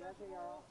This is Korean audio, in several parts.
안녕하세요.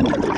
you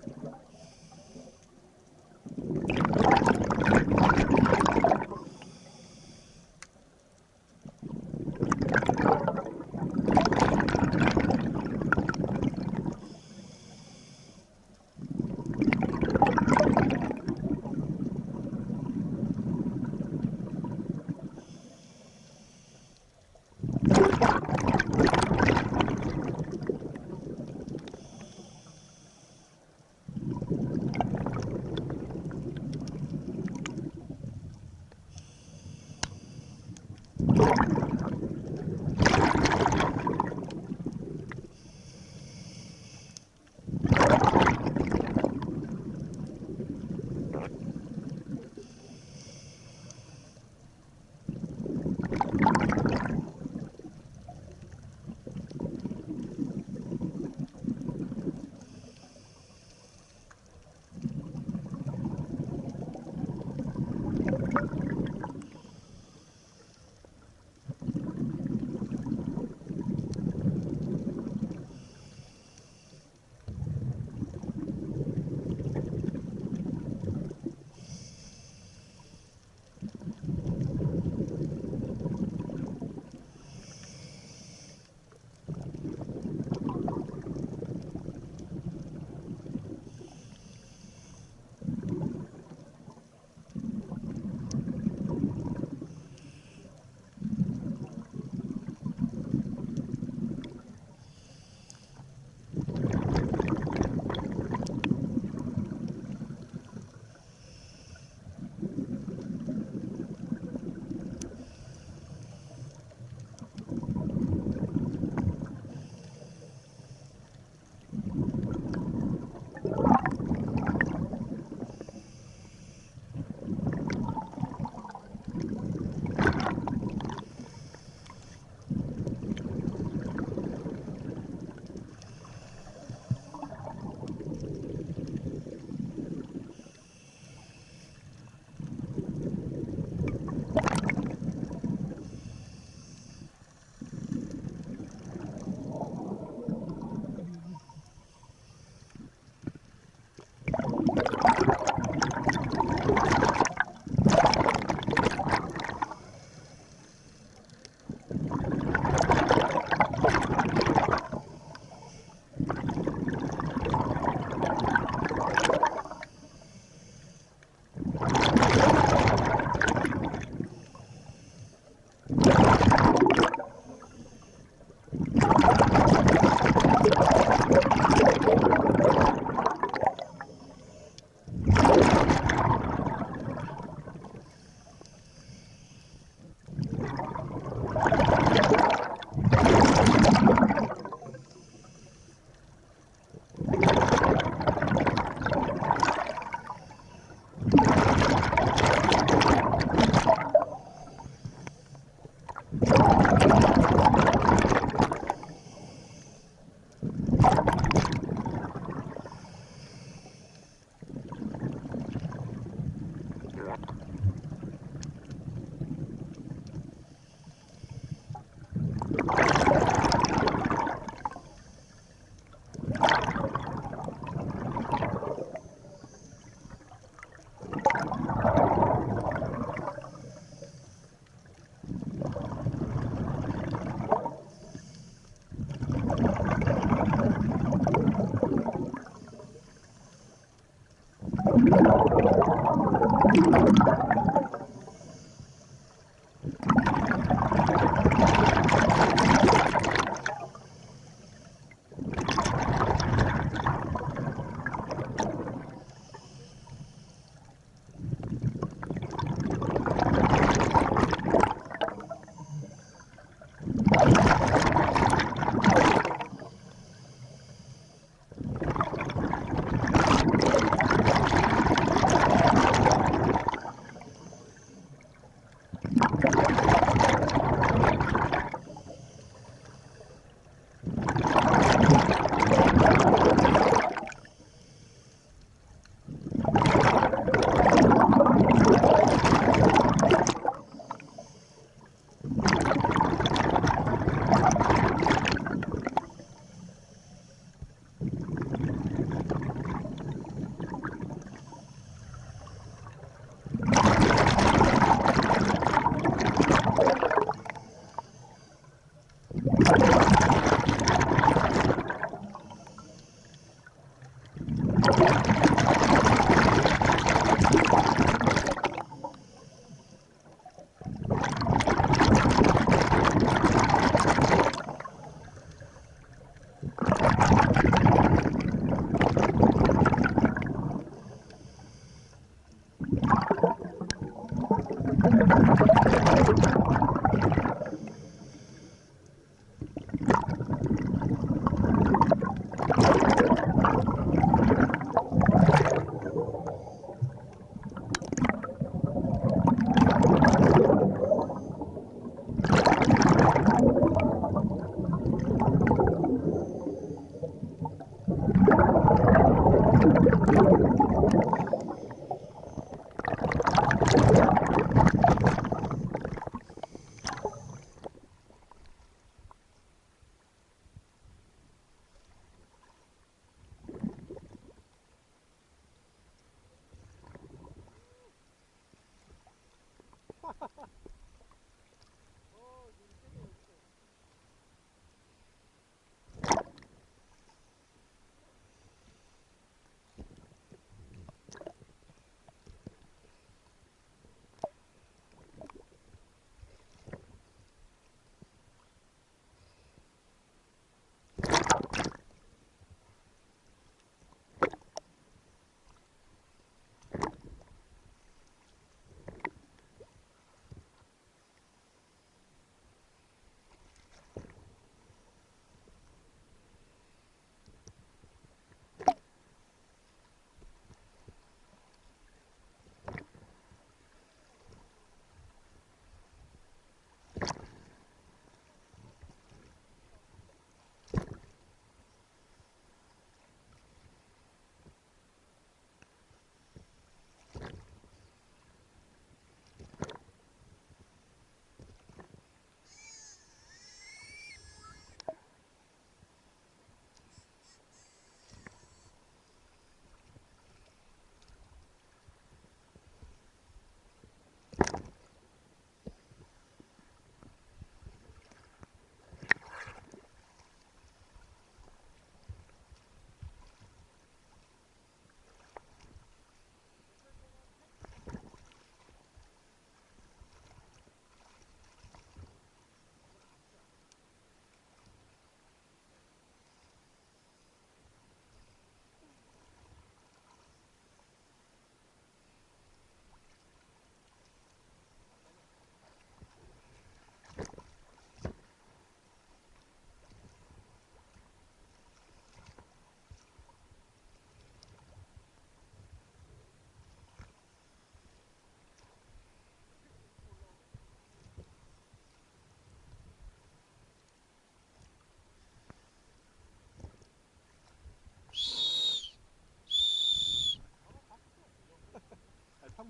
Ha ha ha.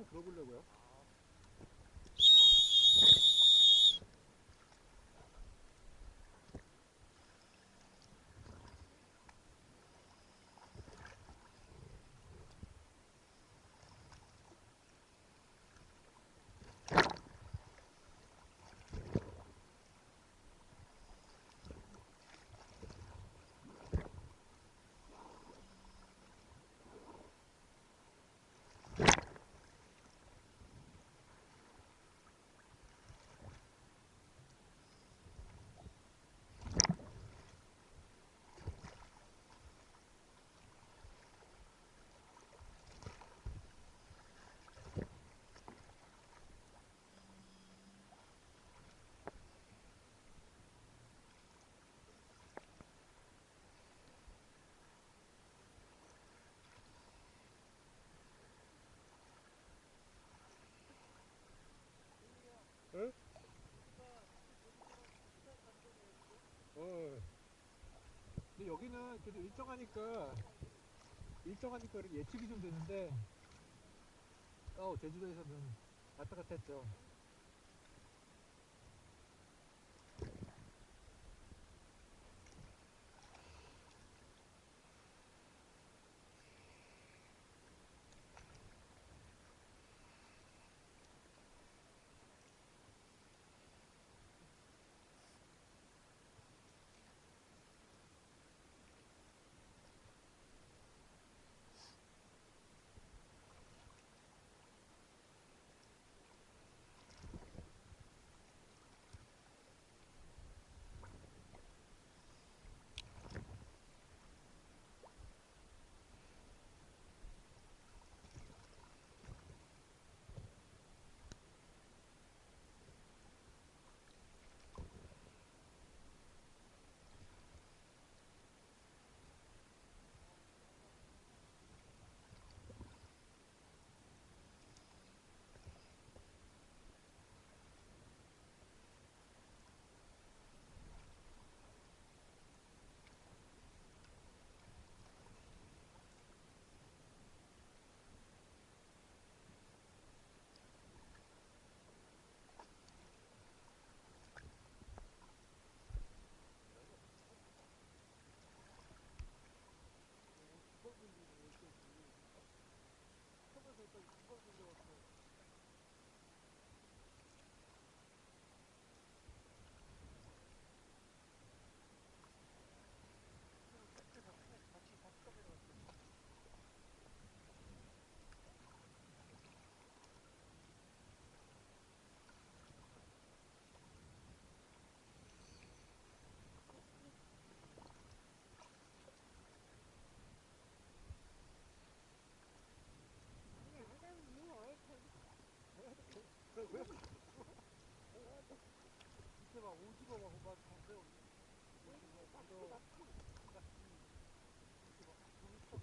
한번 들어보려고요. 여기는 그래도 일정하니까 일정하니까 예측이 좀 되는데 어 제주도에서는 왔다 갔다 했죠.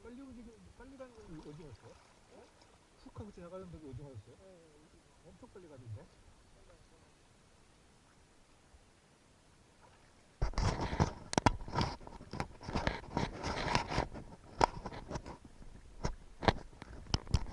빨리 움직이 빨리 가는 건 오징어였어요? 훅 하고 지나가는 데도 오징어였어요? 엄청 빨리 가던데?